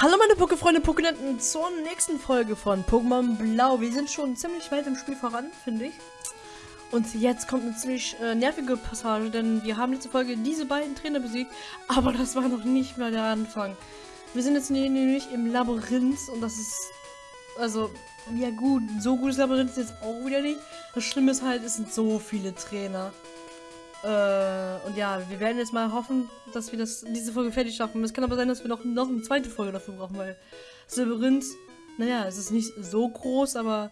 Hallo meine Pokéfreunde, Pokénenten zur nächsten Folge von Pokémon Blau. Wir sind schon ziemlich weit im Spiel voran, finde ich. Und jetzt kommt eine ziemlich äh, nervige Passage, denn wir haben letzte Folge diese beiden Trainer besiegt, aber das war noch nicht mal der Anfang. Wir sind jetzt nämlich im Labyrinth und das ist, also, ja gut, so gutes Labyrinth ist jetzt auch wieder nicht. Das Schlimme ist halt, es sind so viele Trainer. Äh, und ja, wir werden jetzt mal hoffen, dass wir das diese Folge fertig schaffen. Es kann aber sein, dass wir noch, noch eine zweite Folge dafür brauchen, weil das Labyrinth, naja, es ist nicht so groß, aber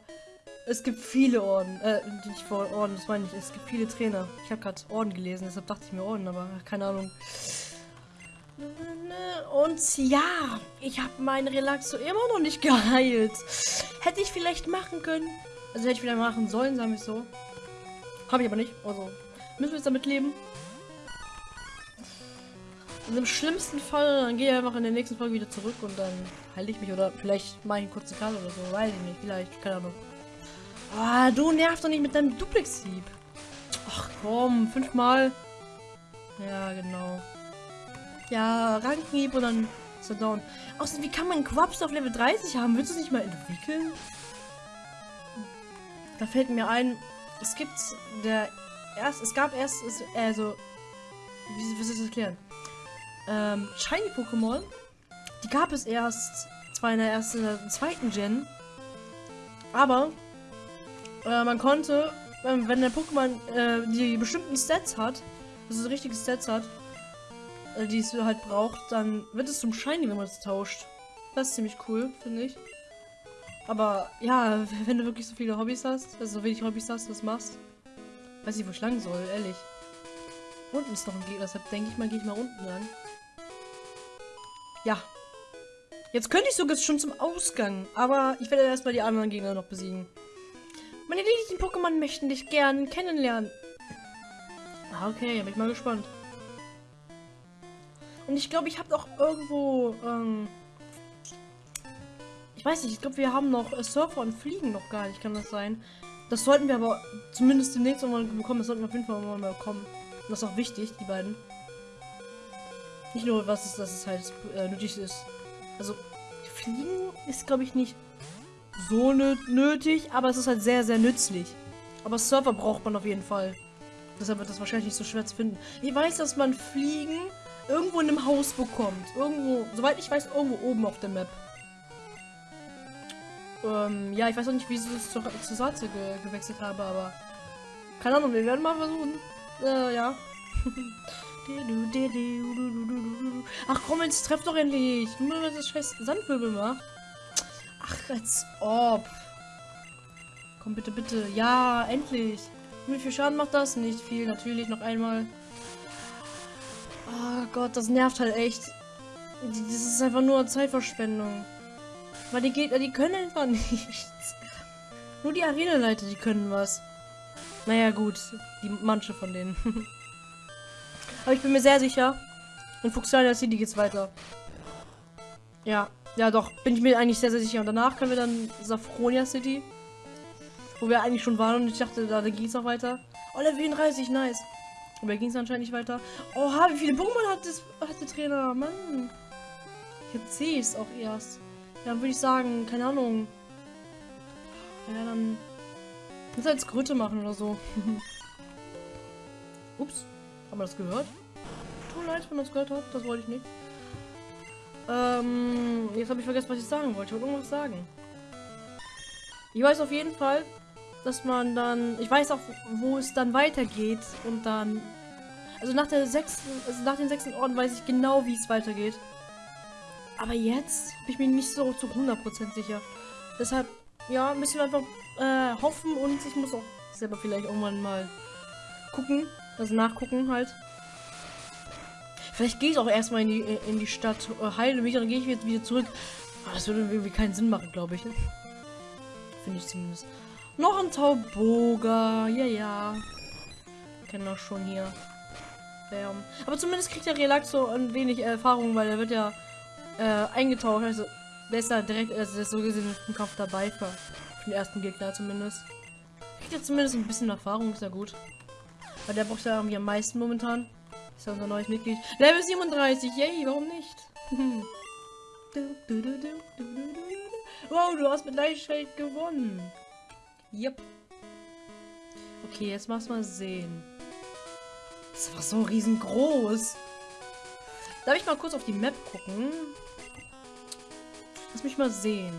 es gibt viele Orden. Äh, nicht vor Orden, das meine ich. Es gibt viele Trainer. Ich habe gerade Orden gelesen, deshalb dachte ich mir Orden, aber keine Ahnung. Und ja, ich habe meinen Relaxo immer noch nicht geheilt. Hätte ich vielleicht machen können. Also hätte ich wieder machen sollen, sagen wir so. Habe ich aber nicht. Also Müssen wir jetzt damit leben? Und im schlimmsten Fall, dann gehe ich einfach in der nächsten Folge wieder zurück und dann halte ich mich oder vielleicht mache ich einen kurzen Cut oder so, weiß ich nicht, vielleicht, keine Ahnung. Ah, du nervst doch nicht mit deinem Duplex-Sieb. Ach komm, fünfmal. Ja, genau. Ja, Rankenhieb und dann ist er down. Außerdem, wie kann man Quaps auf Level 30 haben? Willst du es nicht mal entwickeln? Da fällt mir ein, es gibt der erst, es gab erst, also, wie, wie soll ich das erklären? Ähm, Shiny Pokémon, die gab es erst zwar in der ersten, in der zweiten Gen, aber äh, man konnte, äh, wenn der Pokémon äh, die bestimmten Stats hat, also richtige Stats hat, äh, die es halt braucht, dann wird es zum Shiny, wenn man es tauscht. Das ist ziemlich cool, finde ich. Aber ja, wenn du wirklich so viele Hobbys hast, also so wenig Hobbys hast, das machst, Weiß nicht, wo ich lang soll, ehrlich. Unten ist noch ein Gegner, deshalb denke ich mal, gehe ich mal unten lang. Ja. Jetzt könnte ich sogar schon zum Ausgang, aber ich werde erstmal die anderen Gegner noch besiegen. Meine niedlichen Pokémon möchten dich gern kennenlernen. Ah, okay, bin ich mal gespannt. Und ich glaube, ich habe doch irgendwo, ähm Ich weiß nicht, ich glaube, wir haben noch äh, Surfer und Fliegen noch gar nicht, kann das sein? Das sollten wir aber zumindest demnächst mal bekommen. Das sollten wir auf jeden Fall mal bekommen. Und das ist auch wichtig, die beiden. Nicht nur, was ist, dass es halt äh, nötig ist. Also, Fliegen ist, glaube ich, nicht so nötig, aber es ist halt sehr, sehr nützlich. Aber Server braucht man auf jeden Fall. Deshalb wird das wahrscheinlich nicht so schwer zu finden. Ich weiß, dass man Fliegen irgendwo in einem Haus bekommt. Irgendwo, soweit ich weiß, irgendwo oben auf der Map. Ähm, ja, ich weiß auch nicht, wie ich es zur, zur Salze ge gewechselt habe, aber keine Ahnung, wir werden mal versuchen. Äh, ja. Ach komm, jetzt treff doch endlich. Nur weil das scheiß Sandwirbel macht. Ach, als ob. Komm bitte, bitte. Ja, endlich. Wie viel Schaden macht das? Nicht viel, natürlich. Noch einmal. Oh Gott, das nervt halt echt. Das ist einfach nur Zeitverschwendung. Weil die Gegner, die können einfach nichts. Nur die Arena-Leiter, die können was. Naja, gut. Die manche von denen. Aber ich bin mir sehr sicher. In Fuchsialia City geht's weiter. Ja. Ja, doch. Bin ich mir eigentlich sehr, sehr sicher. Und danach können wir dann Safronia City. Wo wir eigentlich schon waren. Und ich dachte, da, da es noch weiter. Oh, Level 34, nice. Aber ging es anscheinend nicht weiter. Oha, wie viele Pokémon hat, das, hat der Trainer? Mann. Jetzt sehe ich es auch erst. Ja, würde ich sagen, keine Ahnung. Ja, dann. Muss als Kröte machen oder so. Ups. Haben wir das gehört? Tut leid, wenn man das gehört hat. Das wollte ich nicht. Ähm, jetzt habe ich vergessen, was ich sagen wollte. Ich wollte irgendwas sagen. Ich weiß auf jeden Fall, dass man dann. Ich weiß auch, wo es dann weitergeht. Und dann. Also nach der sechsten, also nach den sechsten Orden weiß ich genau, wie es weitergeht. Aber jetzt bin ich mir nicht so zu 100% sicher. Deshalb, ja, müssen wir einfach äh, hoffen und ich muss auch selber vielleicht irgendwann mal gucken. Also nachgucken halt. Vielleicht gehe ich auch erstmal in die, in die Stadt, äh, heile mich, dann gehe ich jetzt wieder zurück. Aber das würde irgendwie keinen Sinn machen, glaube ich. Finde ich zumindest. Noch ein Tauboga. Ja, ja. Kennen wir schon hier. Aber zumindest kriegt der Relax so ein wenig Erfahrung, weil er wird ja äh, eingetaucht. Also besser direkt, also ist so gesehen im Kampf dabei für den ersten Gegner zumindest. Kriegt jetzt zumindest ein bisschen Erfahrung, ist ja gut. Weil der braucht ja irgendwie am meisten momentan. Ist ja unser neues Mitglied. Level 37, yay, warum nicht? Wow, du hast mit Leichtigkeit gewonnen. Yep. Okay, jetzt mach's mal sehen. Das war so riesengroß. Darf ich mal kurz auf die Map gucken? Lass mich mal sehen.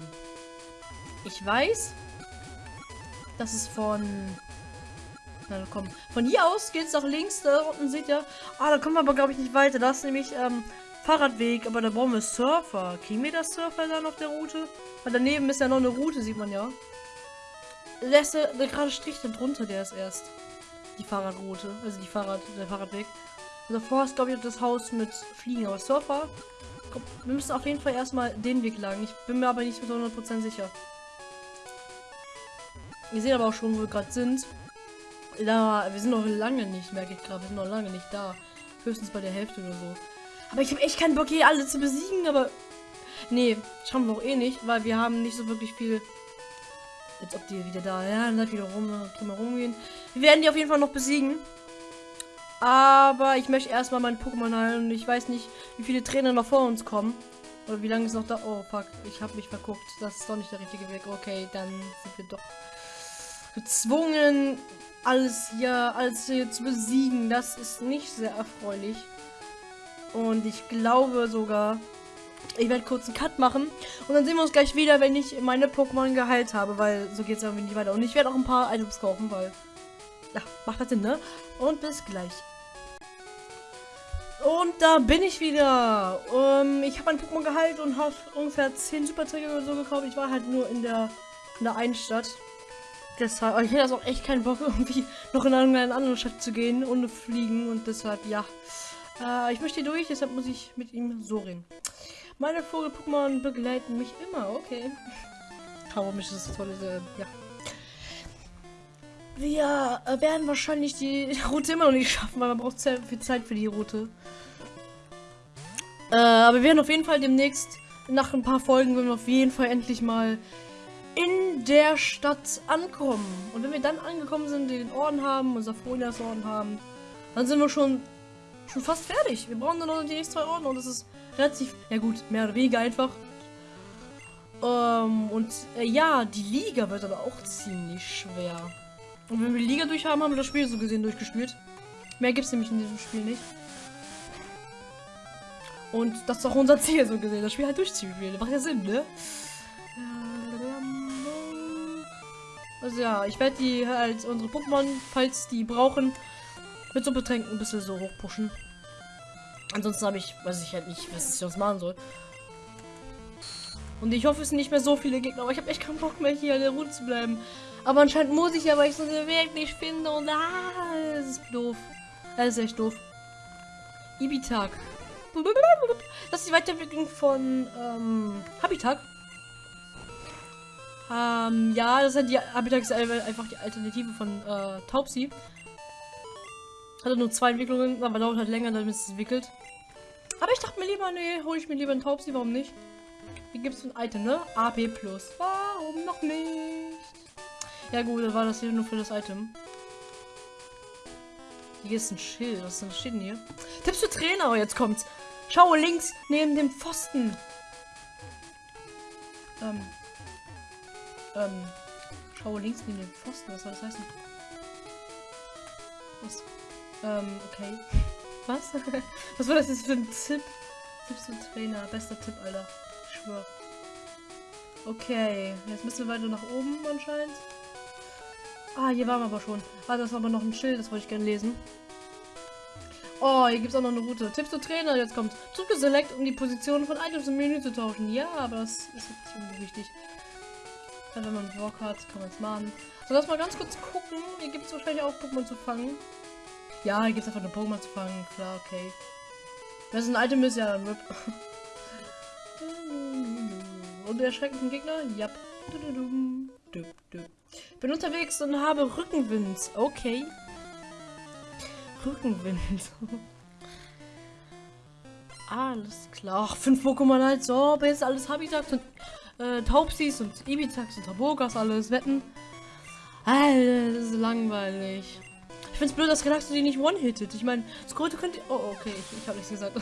Ich weiß, dass es von... Na komm. Von hier aus geht es nach links. Da unten seht ihr... Ah, da kommen wir aber, glaube ich, nicht weiter. Das ist nämlich ähm, Fahrradweg. Aber da brauchen wir Surfer. Kriegen wir das Surfer dann auf der Route? Weil daneben ist ja noch eine Route, sieht man ja. Lässt der, der gerade Strich da drunter, der ist erst. Die Fahrradroute. Also die Fahrrad, der Fahrradweg. Davor ist, glaube ich, das Haus mit Fliegen. Aber Surfer... Komm, wir müssen auf jeden Fall erstmal den Weg lang. Ich bin mir aber nicht mit 100% sicher. Ihr seht aber auch schon, wo wir gerade sind. Da, wir sind noch lange nicht, merke ich gerade. Wir sind noch lange nicht da. Höchstens bei der Hälfte oder so. Aber ich habe echt keinen Bock, hier alle zu besiegen, aber... Nee, schauen wir auch eh nicht, weil wir haben nicht so wirklich viel... Jetzt ob die wieder da... Ja, dann wieder rum, drum rumgehen. Wir werden die auf jeden Fall noch besiegen. Aber ich möchte erstmal meinen Pokémon heilen und ich weiß nicht, wie viele Trainer noch vor uns kommen. Oder wie lange ist noch da? Oh, fuck. Ich habe mich verguckt. Das ist doch nicht der richtige Weg. Okay, dann sind wir doch gezwungen, alles hier, alles hier zu besiegen. Das ist nicht sehr erfreulich. Und ich glaube sogar, ich werde kurz einen Cut machen. Und dann sehen wir uns gleich wieder, wenn ich meine Pokémon geheilt habe, weil so geht es irgendwie nicht weiter. Und ich werde auch ein paar Items kaufen, weil... Ja, macht das Sinn, ne? Und bis gleich. Und da bin ich wieder. Ähm, ich habe ein Pokémon geheilt und habe ungefähr 10 Superträger oder so gekauft. Ich war halt nur in der, in der einen Stadt. Deshalb, ich hätte das auch echt keinen Bock, irgendwie noch in eine andere Stadt zu gehen, ohne fliegen. Und deshalb, ja. Äh, ich möchte hier durch, deshalb muss ich mit ihm so reden. Meine Vogel-Pokémon begleiten mich immer, okay. Aber mich ist das tolle, äh, ja. Wir äh, werden wahrscheinlich die Route immer noch nicht schaffen, weil man braucht sehr viel Zeit für die Route. Äh, aber wir werden auf jeden Fall demnächst, nach ein paar Folgen, wenn wir auf jeden Fall endlich mal in der Stadt ankommen. Und wenn wir dann angekommen sind, den Orden haben, unser Frühjahrsorden haben, dann sind wir schon schon fast fertig. Wir brauchen nur noch die nächsten zwei Orden und das ist relativ, ja gut, mehr oder weniger einfach. Ähm, und äh, ja, die Liga wird aber auch ziemlich schwer. Und wenn wir die Liga durch haben, haben wir das Spiel so gesehen durchgespielt. Mehr gibt es nämlich in diesem Spiel nicht. Und das ist auch unser Ziel so gesehen, das Spiel halt durchziehen. Macht ja Sinn, ne? Also ja, ich werde die als unsere Pokémon, falls die brauchen, mit so Betränken ein bisschen so hochpushen. Ansonsten habe ich, weiß ich halt nicht, was ich sonst machen soll. Und ich hoffe, es sind nicht mehr so viele Gegner, aber ich habe echt keinen Bock mehr hier an der Route zu bleiben. Aber anscheinend muss ich ja, weil ich so den Weg nicht finde und ah, das ist doof. Das ist echt doof. Ibitag. Das ist die Weiterentwicklung von ähm, Habitat. Ähm, ja, das ist die Habitat ist einfach die Alternative von äh, Taubsi. Hatte nur zwei Entwicklungen, aber dauert halt länger, damit es entwickelt. Aber ich dachte mir lieber, nee, hole ich mir lieber einen Taubsi, warum nicht? Hier gibt es ein Item, ne? AP Plus. Warum noch nicht? Ja gut, war das hier nur für das Item. Hier ist ein Schild. Was steht denn hier? Tipps für Trainer, oh, jetzt kommt's. Schau links neben dem Pfosten. Ähm. Ähm. Schau links neben dem Pfosten. Was soll das heißen? Was? Ähm, okay. Was? Was war das jetzt für ein Tipp? Tipps für Trainer. Bester Tipp, Alter. Ich schwör. Okay. Jetzt müssen wir weiter nach oben anscheinend. Ah, hier waren wir aber schon. Ah, das war aber noch ein Schild, das wollte ich gerne lesen. Oh, hier gibt es auch noch eine Route. Tipps zu Trainer, jetzt kommt. Drücke Select, um die Position von Items im Menü zu tauschen. Ja, aber das ist ziemlich wichtig. Ja, wenn man Bock hat, kann man es machen. So, lass mal ganz kurz gucken. Hier gibt es wahrscheinlich auch Pokémon zu fangen. Ja, hier gibt es einfach nur Pokémon zu fangen. Klar, okay. Wenn es ein Item ist, ja, dann RIP. Und der erschreckenden Gegner? Ja. Bin unterwegs und habe Rückenwind. Okay. Rückenwind. alles klar. Ach, fünf Pokémon halt. So, jetzt alles Habitax und äh, Taubsis und Ibitax und Tabogas alles wetten. Alter, das ist langweilig. Ich find's blöd, dass Relaxo die nicht one-hittet. Ich meine, Skröte könnte... Oh, okay, ich, ich habe nichts gesagt.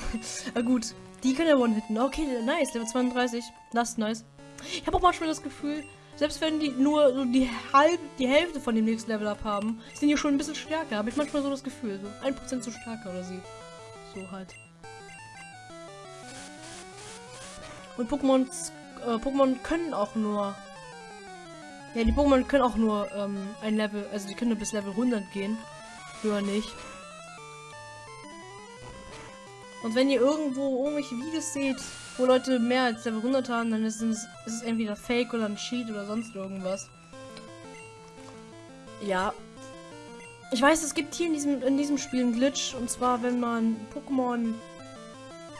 Na gut. Die kann er one-hitten. Okay, nice. Level 32. Das ist nice. Ich habe auch manchmal das Gefühl, selbst wenn die nur so die, halb, die Hälfte von dem nächsten Level up haben, sind die schon ein bisschen stärker. Habe ich manchmal so das Gefühl. So 1% zu stärker oder sie. So halt. Und Pokémon äh, Pokémon können auch nur. Ja, die Pokémon können auch nur ähm, ein Level, also die können bis Level 100 gehen. Höher nicht. Und wenn ihr irgendwo irgendwelche Videos seht, wo Leute mehr als Level 100 haben, dann ist es, ist es entweder Fake oder ein Cheat oder sonst irgendwas. Ja. Ich weiß, es gibt hier in diesem, in diesem Spiel einen Glitch. Und zwar, wenn man Pokémon...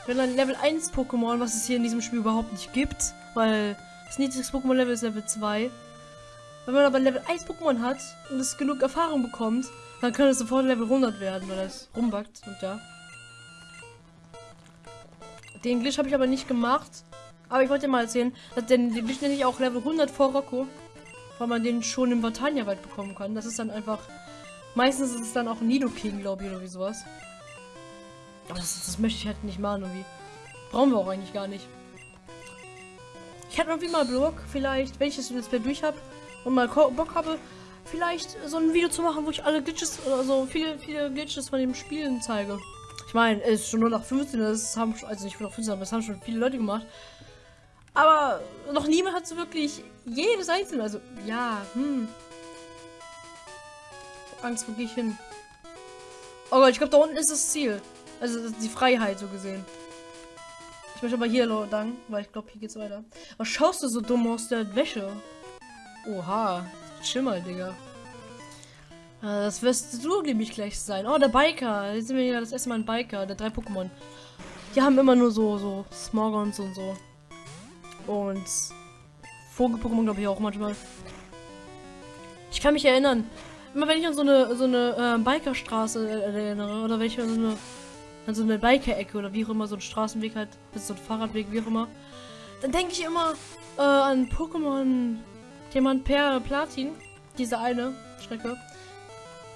Wenn ein Level 1 Pokémon, was es hier in diesem Spiel überhaupt nicht gibt, weil das niedrigste Pokémon-Level ist Level 2. Wenn man aber Level 1 Pokémon hat und es genug Erfahrung bekommt, dann kann es sofort Level 100 werden, weil es rumbackt und ja. Den Glitch habe ich aber nicht gemacht. Aber ich wollte dir mal erzählen, dass den Glitch nenne ich auch Level 100 vor Rocco. Weil man den schon im Vatania-Wald bekommen kann. Das ist dann einfach... Meistens ist es dann auch Nidoking, glaube ich, oder wie sowas. Aber das, das möchte ich halt nicht machen, irgendwie. Brauchen wir auch eigentlich gar nicht. Ich hätte irgendwie mal Blog, vielleicht, wenn ich das Play durch habe und mal Bock habe, vielleicht so ein Video zu machen, wo ich alle Glitches, also viele, viele Glitches von dem Spielen zeige. Ich meine, es ist schon nur nach 15, das haben also nicht nur nach 15, aber das haben schon viele Leute gemacht. Aber noch niemand hat so wirklich jedes einzelne, also ja, hm. Angst, wo gehe ich hin? Oh Gott, ich glaube, da unten ist das Ziel. Also die Freiheit so gesehen. Ich möchte aber hier lang, weil ich glaube, hier geht's weiter. Was schaust du so dumm aus der Wäsche? Oha, mal, Digga. Äh, das wirst du nämlich gleich sein. Oh, der Biker. Jetzt sind wir hier das erste Mal ein Biker, der drei Pokémon. Die haben immer nur so, so Smogons und so. Und Vogel-Pokémon glaube ich auch manchmal. Ich kann mich erinnern, immer wenn ich an so eine so eine äh, Bikerstraße erinnere oder wenn ich an so eine an so eine Biker-Ecke oder wie auch immer, so ein Straßenweg halt, ist so ein Fahrradweg, wie auch immer. Dann denke ich immer äh, an Pokémon Diamant Per Platin, diese eine Strecke.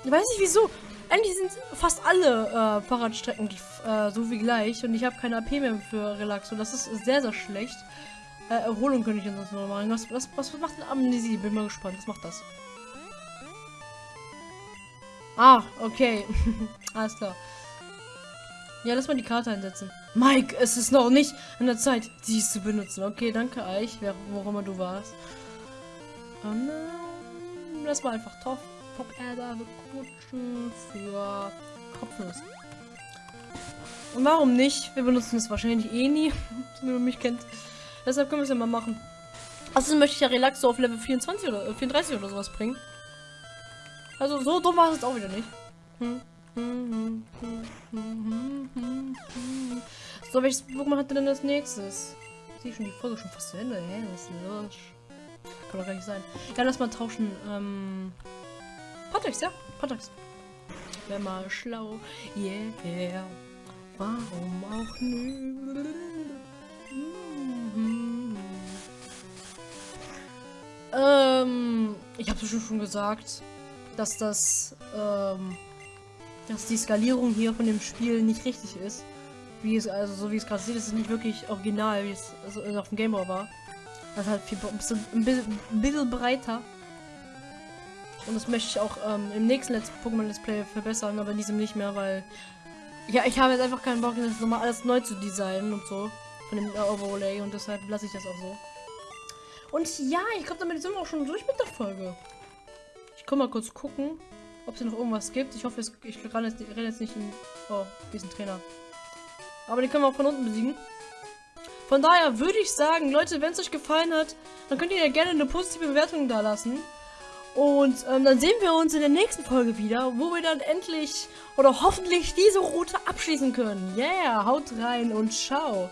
Ich weiß nicht wieso. Eigentlich sind fast alle äh, Fahrradstrecken äh, so wie gleich und ich habe keine AP mehr für Relax und das ist sehr, sehr schlecht. Äh, Erholung könnte ich sonst noch machen. Was, was, was macht denn Amnesie? Bin mal gespannt. Was macht das? Ah, okay. Alles klar. Ja, lass mal die Karte einsetzen. Mike, es ist noch nicht an der Zeit, dies zu benutzen. Okay, danke Eich, wer, wo immer du warst. Und, äh, lass mal einfach Top, Top Erde bekutschen für Kopfnuss. Und warum nicht? Wir benutzen es wahrscheinlich eh nie, wenn man mich kennt. Deshalb können wir es ja mal machen. Außerdem möchte ich ja Relax so auf Level 24 oder äh, 34 oder sowas bringen. Also so dumm war es auch wieder nicht. So, welches Pokémon hatte denn das nächstes? Sehe schon die Folge schon fast zu Ende. Hä? Was ist los? Kann doch gar nicht sein. Ja, lass mal tauschen. Ähm. Patex, ja. Patex. Wäre mal schlau. Yeah. Warum auch nicht? Ähm, ich habe es schon gesagt, dass das ähm, dass die Skalierung hier von dem Spiel nicht richtig ist. Wie es, also so wie es gerade sieht, ist es nicht wirklich original, wie es also auf dem Gameboy war. Das ist halt viel, ein, bisschen, ein bisschen breiter. Und das möchte ich auch ähm, im nächsten Let's Pokémon Let's Play verbessern, aber in diesem nicht mehr, weil ja, ich habe jetzt einfach keinen Bock, das nochmal alles neu zu designen und so. Von dem äh, Overlay und deshalb lasse ich das auch so. Und ja, ich glaube, damit sind wir auch schon durch mit der Folge. Ich komme mal kurz gucken ob es noch irgendwas gibt. Ich hoffe, ich renne jetzt, renn jetzt nicht in... Oh, diesen Trainer. Aber den können wir auch von unten besiegen. Von daher würde ich sagen, Leute, wenn es euch gefallen hat, dann könnt ihr ja gerne eine positive Bewertung da lassen. Und ähm, dann sehen wir uns in der nächsten Folge wieder, wo wir dann endlich oder hoffentlich diese Route abschließen können. Yeah, haut rein und ciao.